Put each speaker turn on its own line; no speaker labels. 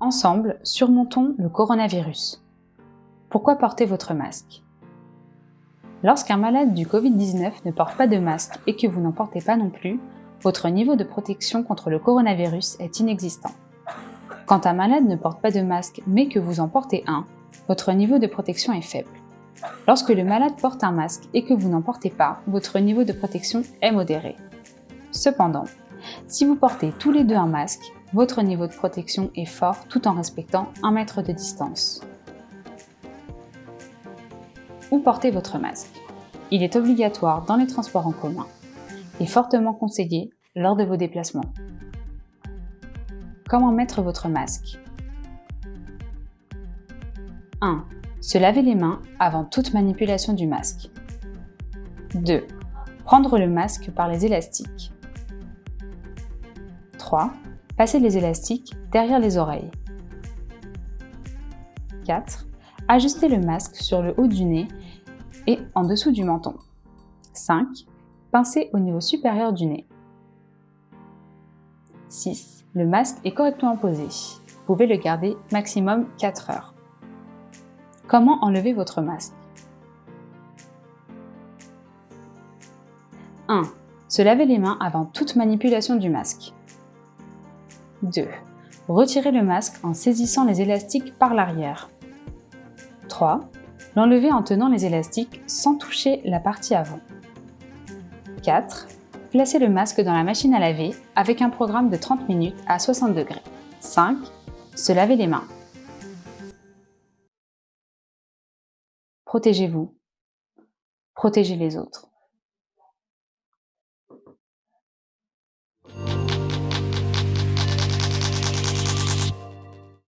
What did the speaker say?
Ensemble, surmontons le coronavirus. Pourquoi porter votre masque? Lorsqu'un malade du Covid-19 ne porte pas de masque et que vous n'en portez pas non plus, votre niveau de protection contre le coronavirus est inexistant. Quand un malade ne porte pas de masque mais que vous en portez un, votre niveau de protection est faible. Lorsque le malade porte un masque et que vous n'en portez pas, votre niveau de protection est modéré. Cependant, si vous portez tous les deux un masque, votre niveau de protection est fort tout en respectant un mètre de distance. Où portez votre masque? Il est obligatoire dans les transports en commun et fortement conseillé lors de vos déplacements. Comment mettre votre masque? 1. Se laver les mains avant toute manipulation du masque. 2. Prendre le masque par les élastiques. 3. Passer les élastiques derrière les oreilles. 4. Ajuster le masque sur le haut du nez et en dessous du menton. 5. Pincer au niveau supérieur du nez. 6. Le masque est correctement posé. Vous pouvez le garder maximum 4 heures. Comment enlever votre masque? 1. Se laver les mains avant toute manipulation du masque. 2. Retirer le masque en saisissant les élastiques par l'arrière. 3. L'enlever en tenant les élastiques sans toucher la partie avant. 4. Placer le masque dans la machine à laver avec un programme de 30 minutes à 60 degrés. 5. Se laver les mains. Protégez-vous. Protégez les autres.